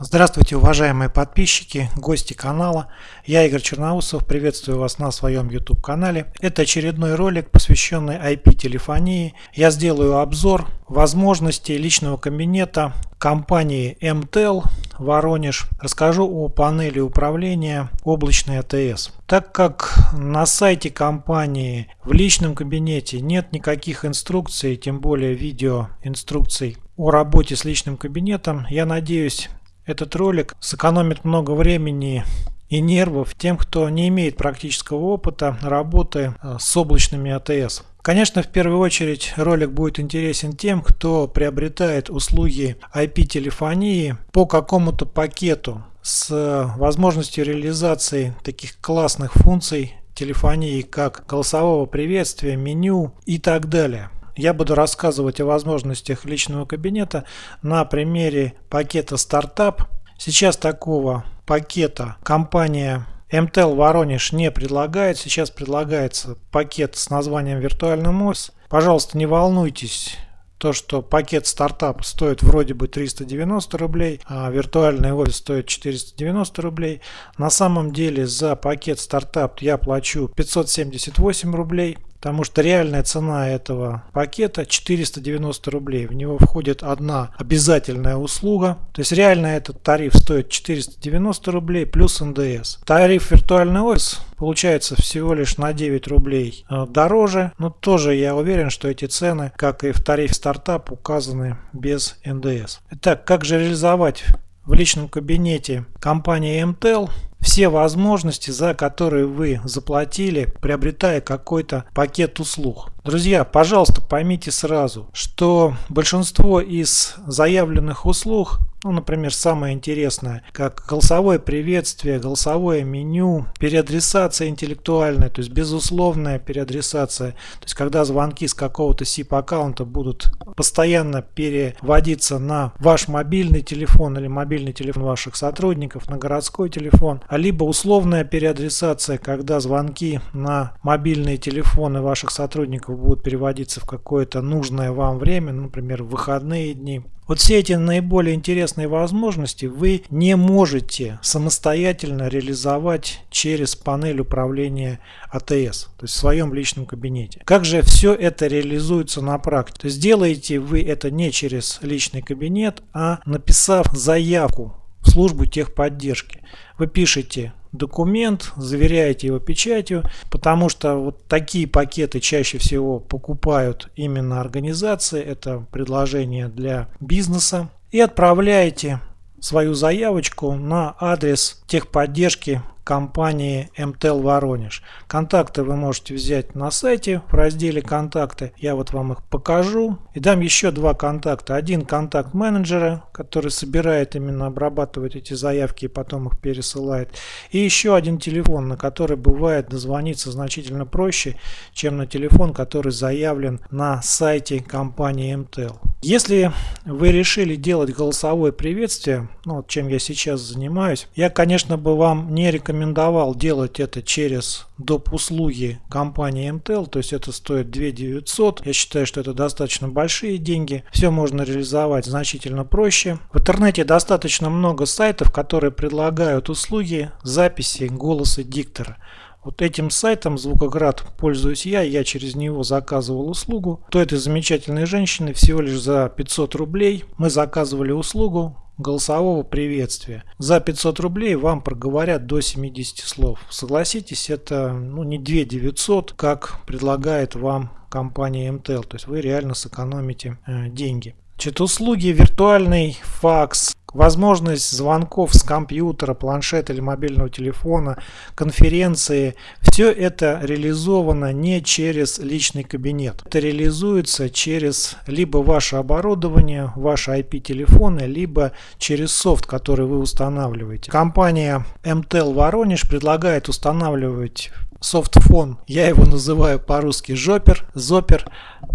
Здравствуйте, уважаемые подписчики, гости канала. Я Игорь Черноусов, приветствую вас на своем YouTube канале. Это очередной ролик, посвященный IP-телефонии. Я сделаю обзор возможностей личного кабинета компании MTEL Воронеж. Расскажу о панели управления облачной АТС. Так как на сайте компании в личном кабинете нет никаких инструкций, тем более видео инструкций о работе с личным кабинетом, я надеюсь этот ролик сэкономит много времени и нервов тем, кто не имеет практического опыта работы э, с облачными АТС. Конечно, в первую очередь ролик будет интересен тем, кто приобретает услуги IP-телефонии по какому-то пакету с возможностью реализации таких классных функций телефонии, как голосового приветствия, меню и так далее. Я буду рассказывать о возможностях личного кабинета на примере пакета стартап. Сейчас такого пакета компания MTEL Воронеж не предлагает. Сейчас предлагается пакет с названием виртуальный офис. Пожалуйста, не волнуйтесь. То, что пакет стартап стоит вроде бы 390 рублей, а виртуальный офис стоит 490 рублей. На самом деле за пакет стартап я плачу 578 рублей. Потому что реальная цена этого пакета 490 рублей. В него входит одна обязательная услуга. То есть реально этот тариф стоит 490 рублей плюс НДС. Тариф виртуальный офис получается всего лишь на 9 рублей э, дороже. Но тоже я уверен, что эти цены, как и в тарифе стартап, указаны без НДС. Итак, как же реализовать в личном кабинете компании MTEL все возможности, за которые вы заплатили, приобретая какой-то пакет услуг. Друзья, пожалуйста, поймите сразу, что большинство из заявленных услуг ну, например, самое интересное, как голосовое приветствие, голосовое меню, переадресация интеллектуальная, то есть безусловная переадресация. То есть когда звонки с какого-то SIP аккаунта будут постоянно переводиться на ваш мобильный телефон или мобильный телефон ваших сотрудников, на городской телефон, а либо условная переадресация, когда звонки на мобильные телефоны ваших сотрудников будут переводиться в какое-то нужное вам время, например, в выходные дни. Вот все эти наиболее интересные возможности вы не можете самостоятельно реализовать через панель управления АТС, то есть в своем личном кабинете. Как же все это реализуется на практике? То есть делаете вы это не через личный кабинет, а написав заявку в службу техподдержки. Вы пишете документ, заверяете его печатью, потому что вот такие пакеты чаще всего покупают именно организации, это предложение для бизнеса, и отправляете свою заявочку на адрес техподдержки компании МТЛ Воронеж. Контакты вы можете взять на сайте в разделе контакты. Я вот вам их покажу. И дам еще два контакта. Один контакт менеджера, который собирает именно обрабатывать эти заявки и потом их пересылает. И еще один телефон, на который бывает дозвониться значительно проще, чем на телефон, который заявлен на сайте компании МТЛ. Если вы решили делать голосовое приветствие, ну вот чем я сейчас занимаюсь, я, конечно, бы вам не рекомендовал делать это через доп. услуги компании MTEL, то есть это стоит 2 900. Я считаю, что это достаточно большие деньги. Все можно реализовать значительно проще. В интернете достаточно много сайтов, которые предлагают услуги записи голоса диктора. Вот этим сайтом Звукоград пользуюсь я, я через него заказывал услугу. То этой замечательной женщины всего лишь за 500 рублей мы заказывали услугу голосового приветствия. За 500 рублей вам проговорят до 70 слов. Согласитесь, это ну, не 2 900, как предлагает вам компания MTL. То есть вы реально сэкономите э, деньги. Значит, услуги виртуальный факс, возможность звонков с компьютера, планшета или мобильного телефона, конференции, все это реализовано не через личный кабинет. Это реализуется через либо ваше оборудование, ваши IP-телефоны, либо через софт, который вы устанавливаете. Компания MTEL Воронеж предлагает устанавливать софтфон, я его называю по-русски жопер, зопер,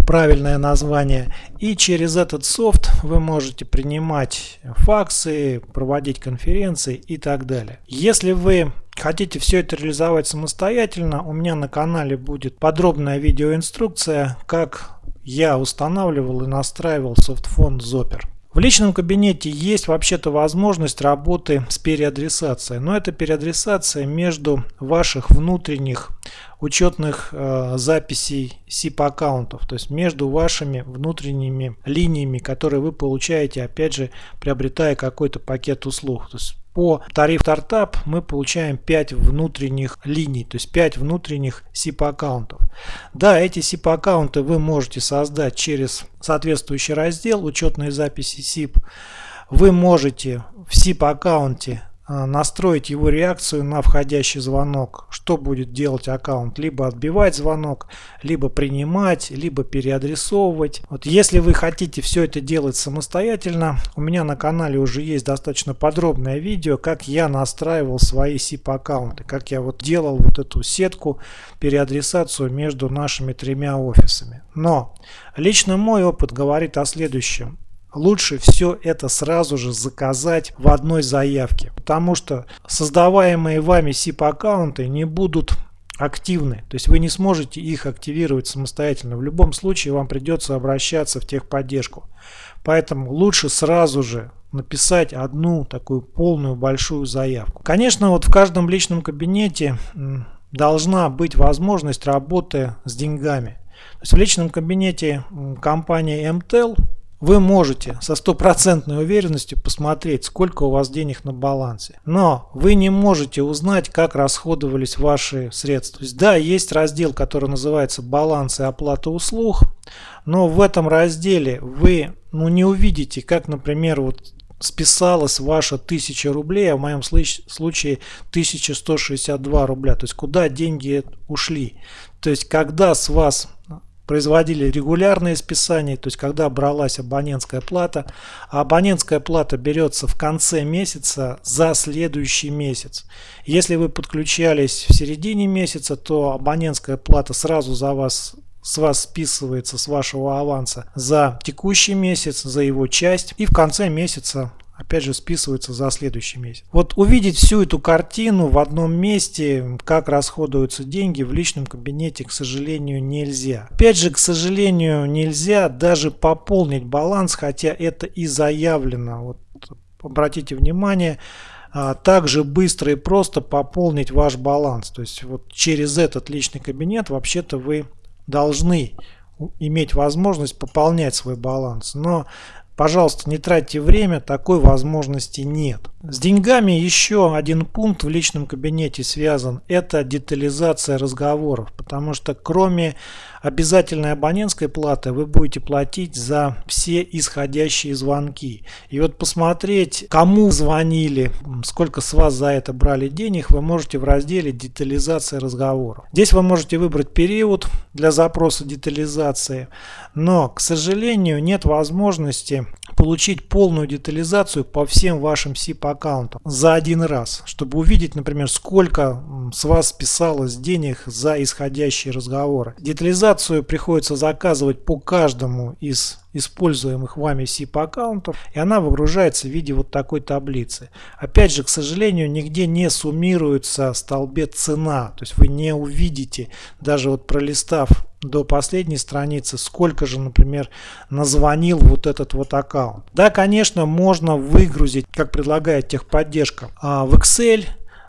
правильное название. И через этот софт вы можете принимать факсы, проводить конференции и так далее. Если вы хотите все это реализовать самостоятельно, у меня на канале будет подробная видеоинструкция, как я устанавливал и настраивал софтфон Zopper. В личном кабинете есть вообще-то возможность работы с переадресацией, но это переадресация между ваших внутренних учетных э, записей SIP аккаунтов, то есть между вашими внутренними линиями, которые вы получаете, опять же, приобретая какой-то пакет услуг. То есть по тариф стартап мы получаем 5 внутренних линий, то есть 5 внутренних SIP аккаунтов. Да, эти SIP аккаунты вы можете создать через соответствующий раздел учетные записи SIP. Вы можете в SIP аккаунте настроить его реакцию на входящий звонок. Что будет делать аккаунт? Либо отбивать звонок, либо принимать, либо переадресовывать. Вот если вы хотите все это делать самостоятельно, у меня на канале уже есть достаточно подробное видео, как я настраивал свои SIP аккаунты, как я вот делал вот эту сетку, переадресацию между нашими тремя офисами. Но лично мой опыт говорит о следующем лучше все это сразу же заказать в одной заявке. Потому что создаваемые вами SIP аккаунты не будут активны. То есть вы не сможете их активировать самостоятельно. В любом случае вам придется обращаться в техподдержку. Поэтому лучше сразу же написать одну такую полную большую заявку. Конечно, вот в каждом личном кабинете должна быть возможность работы с деньгами. То есть в личном кабинете компании MTEL вы можете со стопроцентной уверенностью посмотреть, сколько у вас денег на балансе. Но вы не можете узнать, как расходовались ваши средства. То есть, да, есть раздел, который называется «Баланс и оплата услуг», но в этом разделе вы ну, не увидите, как, например, вот списалась ваша 1000 рублей, а в моем случае 1162 рубля. То есть куда деньги ушли. То есть когда с вас производили регулярные списания, то есть когда бралась абонентская плата, а абонентская плата берется в конце месяца за следующий месяц. Если вы подключались в середине месяца, то абонентская плата сразу за вас с вас списывается с вашего аванса за текущий месяц, за его часть и в конце месяца опять же списывается за следующий месяц. Вот увидеть всю эту картину в одном месте, как расходуются деньги в личном кабинете, к сожалению, нельзя. Опять же, к сожалению, нельзя даже пополнить баланс, хотя это и заявлено. Вот обратите внимание, а, также быстро и просто пополнить ваш баланс. То есть вот через этот личный кабинет вообще-то вы должны иметь возможность пополнять свой баланс. Но Пожалуйста, не тратьте время, такой возможности нет. С деньгами еще один пункт в личном кабинете связан. Это детализация разговоров. Потому что кроме обязательной абонентской платы вы будете платить за все исходящие звонки. И вот посмотреть, кому звонили, сколько с вас за это брали денег, вы можете в разделе детализация разговоров. Здесь вы можете выбрать период для запроса детализации. Но, к сожалению, нет возможности получить полную детализацию по всем вашим SIP аккаунтам за один раз, чтобы увидеть, например, сколько с вас списалось денег за исходящие разговоры. Детализацию приходится заказывать по каждому из используемых вами SIP аккаунтов, и она выгружается в виде вот такой таблицы. Опять же, к сожалению, нигде не суммируется столбец цена, то есть вы не увидите, даже вот пролистав до последней страницы, сколько же, например, назвонил вот этот вот аккаунт. Да, конечно, можно выгрузить, как предлагает техподдержка, а, в Excel,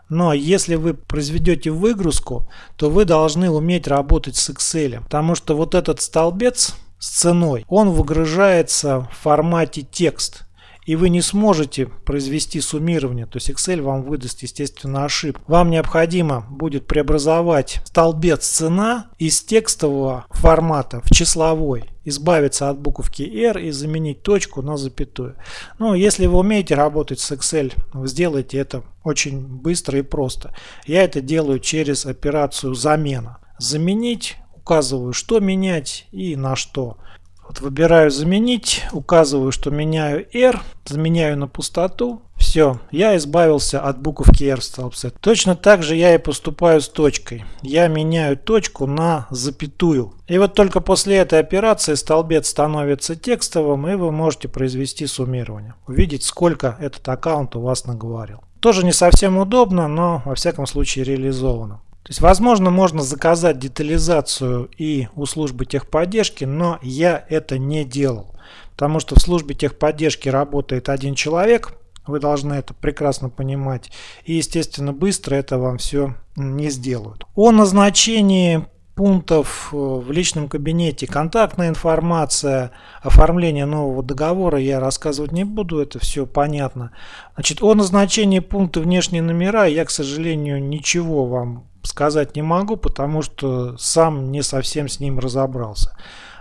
но если вы произведете выгрузку, то вы должны уметь работать с Excel, потому что вот этот столбец с ценой, он выгружается в формате текст и вы не сможете произвести суммирование, то есть Excel вам выдаст естественно ошибку. Вам необходимо будет преобразовать столбец цена из текстового формата в числовой, избавиться от буковки R и заменить точку на запятую. Ну, если вы умеете работать с Excel, вы сделаете это очень быстро и просто. Я это делаю через операцию замена. Заменить, указываю, что менять и на что. Вот выбираю заменить, указываю, что меняю R, заменяю на пустоту. Все, я избавился от буковки R в столбце. Точно так же я и поступаю с точкой. Я меняю точку на запятую. И вот только после этой операции столбец становится текстовым, и вы можете произвести суммирование. Увидеть, сколько этот аккаунт у вас наговорил. Тоже не совсем удобно, но во всяком случае реализовано. То есть, возможно, можно заказать детализацию и у службы техподдержки, но я это не делал. потому что в службе техподдержки работает один человек, вы должны это прекрасно понимать. И, естественно, быстро это вам все не сделают. О назначении пунктов э, в личном кабинете, контактная информация, оформление нового договора я рассказывать не буду, это все понятно. Значит, о назначении пункта внешние номера я, к сожалению, ничего вам сказать не могу, потому что сам не совсем с ним разобрался.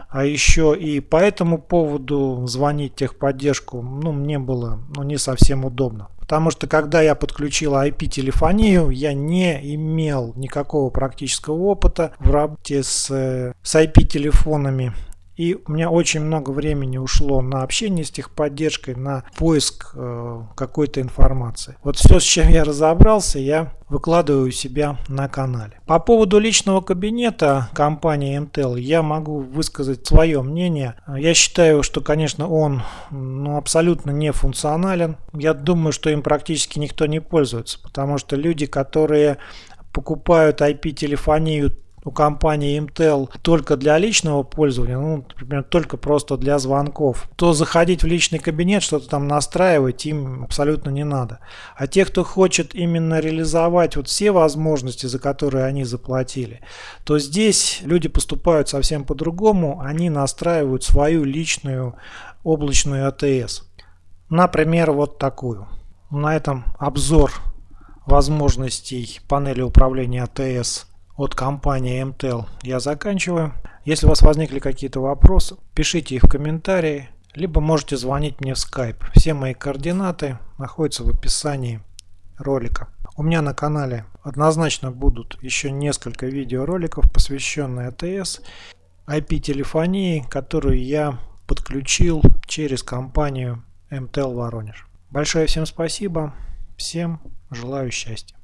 А еще и по этому поводу звонить техподдержку, ну, мне было ну, не совсем удобно. Потому что когда я подключил IP-телефонию, я не имел никакого практического опыта в работе с, с IP-телефонами. И у меня очень много времени ушло на общение с техподдержкой, на поиск э, какой-то информации. Вот все, с чем я разобрался, я выкладываю у себя на канале. По поводу личного кабинета компании MTEL я могу высказать свое мнение. Я считаю, что, конечно, он ну, абсолютно не функционален. Я думаю, что им практически никто не пользуется, потому что люди, которые покупают IP-телефонию у компании Intel только для личного пользования, ну, например, только просто для звонков, то заходить в личный кабинет, что-то там настраивать им абсолютно не надо. А те, кто хочет именно реализовать вот все возможности, за которые они заплатили, то здесь люди поступают совсем по-другому, они настраивают свою личную облачную АТС. Например, вот такую. На этом обзор возможностей панели управления АТС от компании MTEL я заканчиваю. Если у вас возникли какие-то вопросы, пишите их в комментарии, либо можете звонить мне в Skype. Все мои координаты находятся в описании ролика. У меня на канале однозначно будут еще несколько видеороликов, посвященные АТС, IP-телефонии, которую я подключил через компанию MTEL Воронеж. Большое всем спасибо, всем желаю счастья.